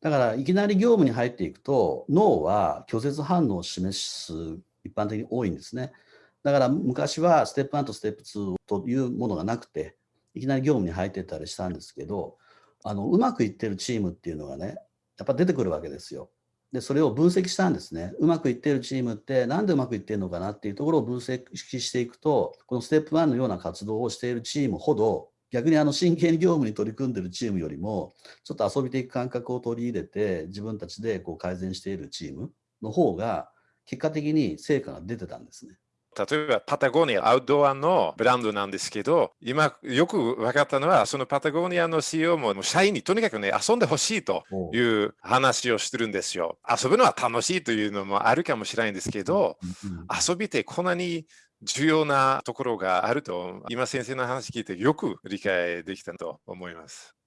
だから、いきなり業務に入っていくと、脳は拒絶反応を示す一般的に多いんですね。だから昔はステップ1とステップ2というものがなくて、いきなり業務に入ってったりしたんですけど、あのうまくいってるチームっていうのがね、やっぱ出てくるわけですよ。で、それを分析したんですね。うまくいってるチームってなんでうまくいってるのかなっていうところを分析していくと、このステップ1のような活動をしているチームほど、逆にあの真剣に業務に取り組んでるチームよりも、ちょっと遊び的感覚を取り入れて、自分たちでこう改善しているチームの方が、結果的に成果が出てたんですね。例えばパタゴニア、アウトドアのブランドなんですけど、今よく分かったのは、そのパタゴニアの CEO も社員にとにかくね、遊んでほしいという話をしてるんですよ。遊ぶのは楽しいというのもあるかもしれないんですけど、遊びってこんなに重要なところがあると、今先生の話聞いてよく理解できたと思います。